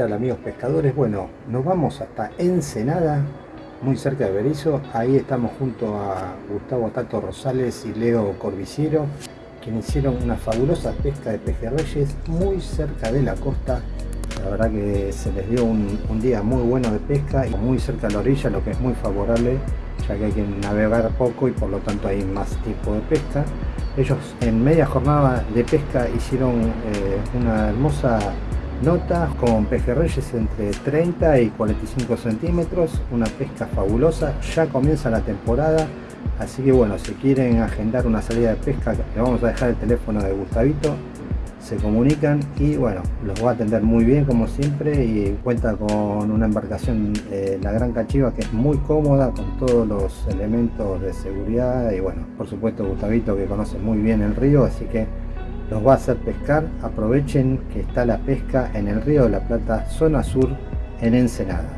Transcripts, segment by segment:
tal amigos pescadores? Bueno, nos vamos hasta Ensenada, muy cerca de Berizo. Ahí estamos junto a Gustavo Tato Rosales y Leo Corbiciero, quienes hicieron una fabulosa pesca de pejerreyes muy cerca de la costa. La verdad que se les dio un, un día muy bueno de pesca y muy cerca de la orilla, lo que es muy favorable, ya que hay que navegar poco y por lo tanto hay más tiempo de pesca. Ellos en media jornada de pesca hicieron eh, una hermosa nota con pejerreyes entre 30 y 45 centímetros, una pesca fabulosa, ya comienza la temporada, así que bueno, si quieren agendar una salida de pesca, le vamos a dejar el teléfono de Gustavito, se comunican y bueno, los va a atender muy bien como siempre y cuenta con una embarcación, eh, la Gran Cachiva, que es muy cómoda con todos los elementos de seguridad y bueno, por supuesto Gustavito que conoce muy bien el río, así que los va a hacer pescar. Aprovechen que está la pesca en el río de la Plata, zona sur, en Ensenada.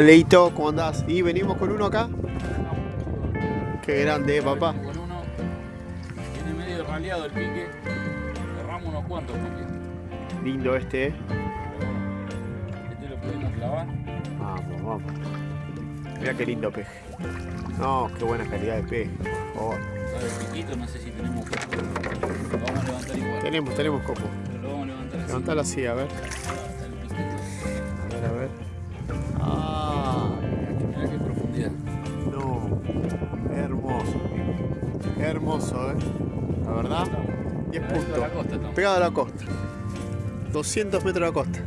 Leito, ¿cómo andás? Y venimos con uno acá. Qué grande, papá. Con uno. Tiene medio raleado el pique. Cerramos unos cuantos piques. Lindo este, eh. Este lo podemos clavar. Vamos, vamos. Mira qué lindo peje. No, qué buena calidad de peje, por favor. Sabe el piquito, no sé si tenemos copo. Lo vamos a levantar igual. Tenemos, tenemos copo. Pero lo vamos a levantar así. Levantalo así, a ver. A ver, a ver. Hermoso, eh. La verdad. 10 Pegadito a puntos. Pegado a la costa. 200 metros de la costa.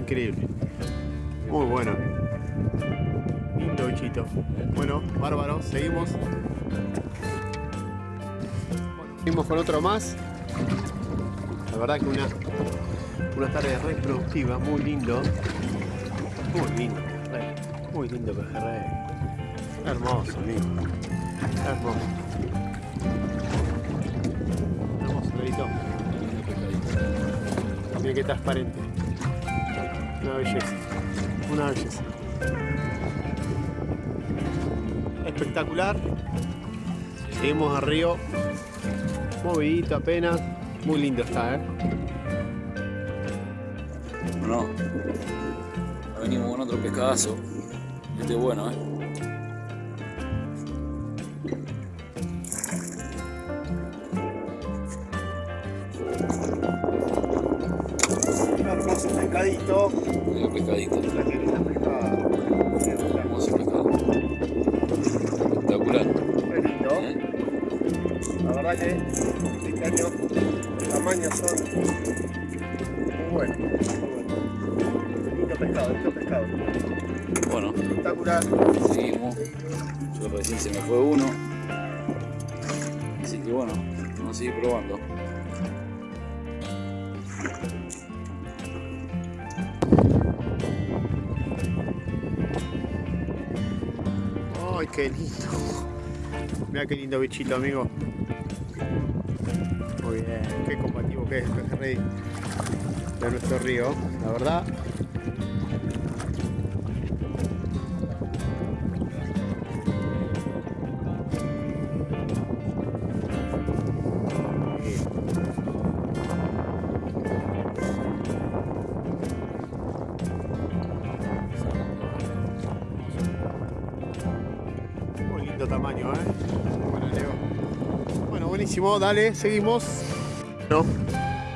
Increíble. Muy bueno. Lindo bichito. Bueno, bárbaro. Seguimos. Seguimos con otro más. La verdad que una, una tarde re productiva. Muy lindo. Muy lindo. Muy lindo pejerrey. Hermoso, amigo. Hermoso. Hermoso, pescadito. Mira qué transparente. Una belleza. Una belleza. espectacular. Seguimos al río, movidito apenas, muy lindo está, ¿eh? Bueno, venimos con otro pescadazo. Este es bueno, ¿eh? Mira pescadito. Espectacular. ¿eh? La verdad que este año tamaños son muy buenos. Muy. Lindo pescado, pescado. Bueno, Espectacular. seguimos. Yo recién se me fue uno. Así que bueno, vamos a seguir probando. Qué lindo. Mira qué lindo bichito, amigo. Muy bien, qué combativo que es el pejerrey de nuestro río, la verdad. Buenísimo, dale, seguimos. No,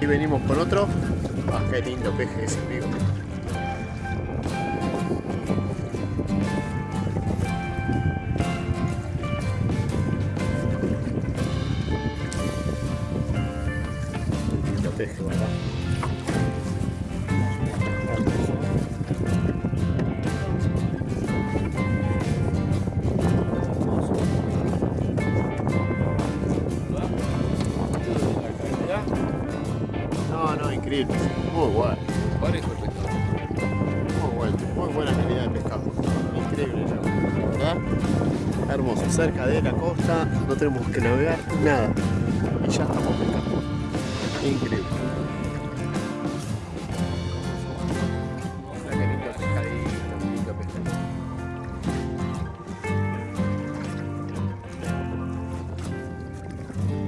y venimos con otro. Ah, qué lindo peje ese, amigo. Lindo peje, ¿verdad? Cerca de la costa, no tenemos que navegar nada. Y ya estamos pescando. Increíble.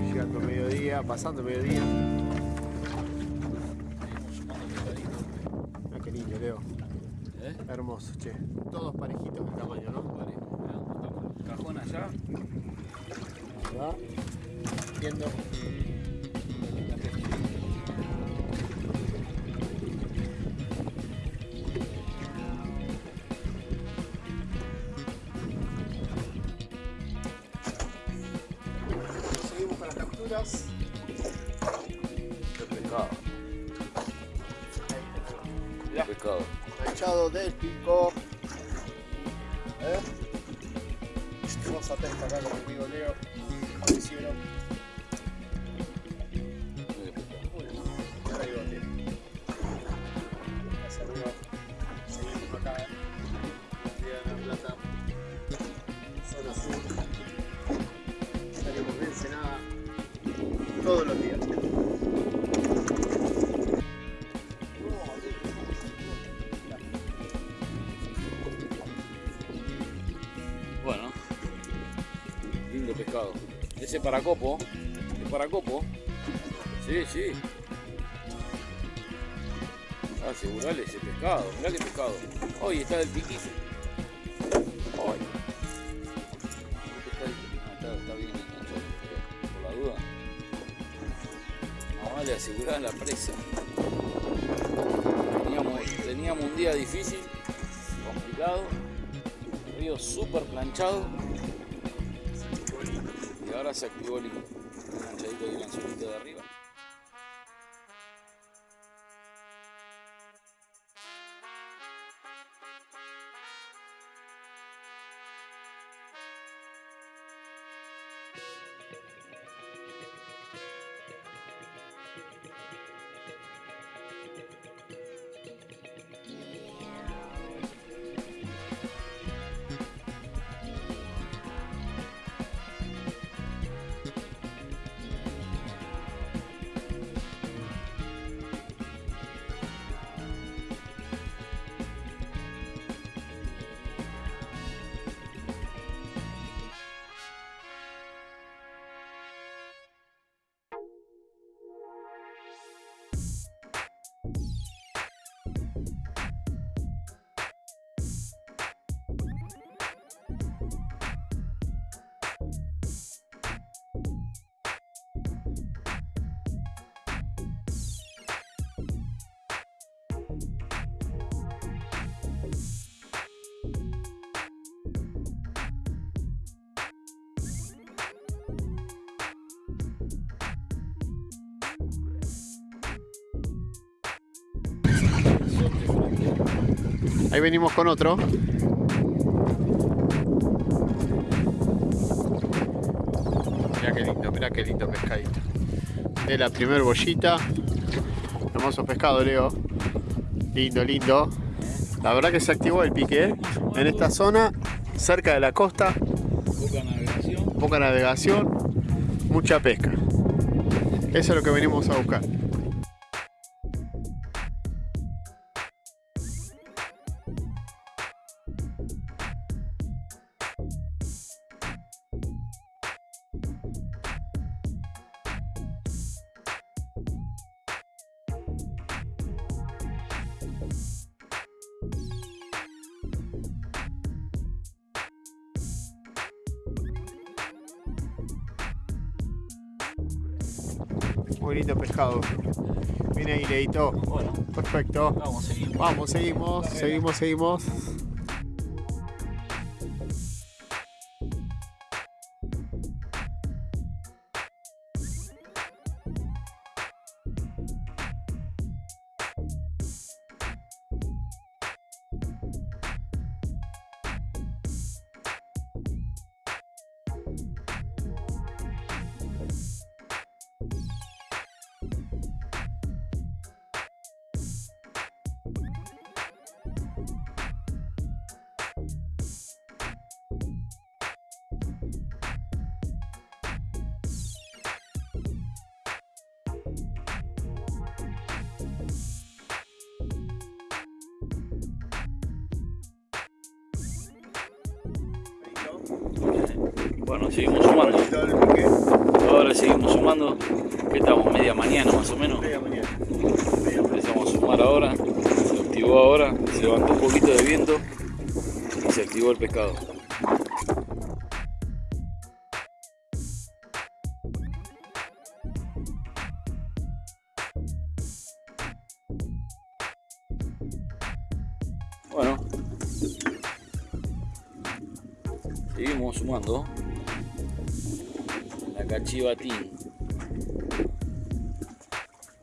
Llegando mediodía, pasando mediodía. Mira qué lindo, Leo. ¿Eh? Hermoso, che. Todos parejitos de tamaño, ¿no? Cajón allá. ¿verdad? Viendo. Vamos a acá con mi amigo Leo. Lo hicieron. Mira pescado. Ese paracopo, es paracopo. Sí, sí. Ah, asegurale ese pescado, mirá qué pescado. Hoy está del piquillo. Hoy. Ah, está, bien por la duda. Más vale asegurar la presa. Teníamos, teníamos un día difícil, complicado río súper planchado y ahora se activó el enganchadito el anzuelito de arriba. Ahí venimos con otro. Mirá qué lindo, mirá qué lindo pescadito. De la primer bollita. Hermoso pescado, Leo. Lindo, lindo. La verdad que se activó el pique ¿eh? en esta zona, cerca de la costa. Poca navegación. Poca navegación, mucha pesca. Eso es lo que venimos a buscar. Muy lindo pescado. Viene ahí, Leito. Bueno, Perfecto. vamos, seguimos. Vamos, seguimos, seguimos, seguimos. Bueno, seguimos sumando. Ahora seguimos sumando. Que estamos media mañana más o menos. Empezamos a sumar ahora. Se activó ahora. Se levantó un poquito de viento. Y se activó el pescado. Bueno, seguimos sumando cachivatín.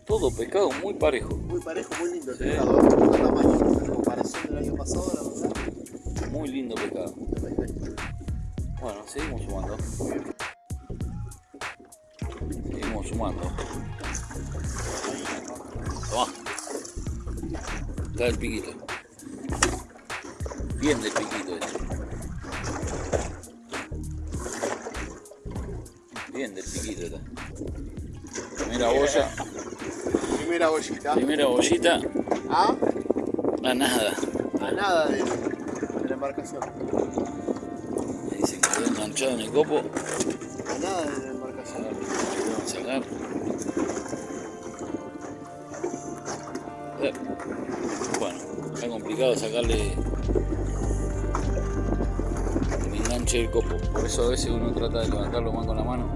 Todo pescado muy parejo, Muy parejo, muy lindo el Sí. pescado. Otro tamaño. En comparación del año pasado, la verdad. muy lindo pescado. Bueno, seguimos sumando. Seguimos sumando. Toma. Está el piquito. Bien del piquito Primera boya, Primera bollita. primera bollita, A, a nada. a nada de, de la embarcación. Ahí se quedó enganchado en el copo. A nada de la embarcación. Vamos a sacar. Eh, Bueno, está complicado sacarle el enganche del copo. Por eso a veces uno trata de levantarlo más con la mano.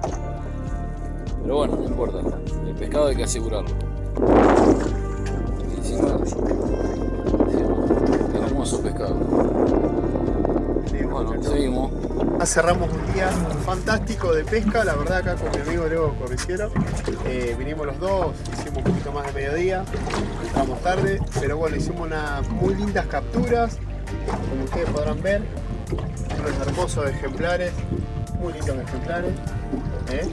Pero bueno, no importa. El pescado hay que asegurarlo. Y encima, hermoso pescado. Bueno, seguimos. Ya cerramos un día fantástico de pesca, la verdad acá con mi amigo Leo Corriciero. Eh, vinimos los dos, hicimos un poquito más de mediodía, entramos tarde, pero bueno, hicimos unas muy lindas capturas, como ustedes podrán ver, unos hermosos ejemplares, muy lindos ejemplares. ¿eh?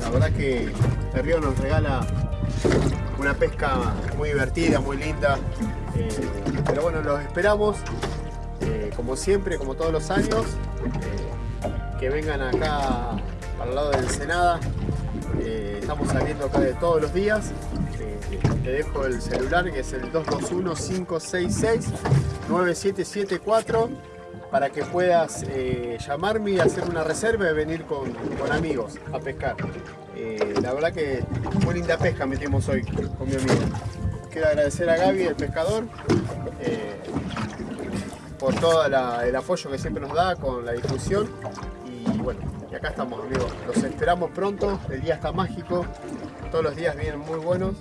La verdad que el río nos regala una pesca muy divertida, muy linda, eh, pero bueno, los esperamos eh, como siempre, como todos los años, que vengan acá para el lado de Ensenada. Estamos saliendo acá de todos los días. Te dejo el celular que es el 221-566-9774 para que puedas eh, llamarme y hacer una reserva y venir con, con amigos a pescar. Eh, la verdad que muy linda pesca metimos hoy con mi amigo. Quiero agradecer a Gaby, el pescador, eh, por todo el apoyo que siempre nos da con la difusión. Y bueno, y acá estamos amigos. Los esperamos pronto, el día está mágico, todos los días vienen muy buenos.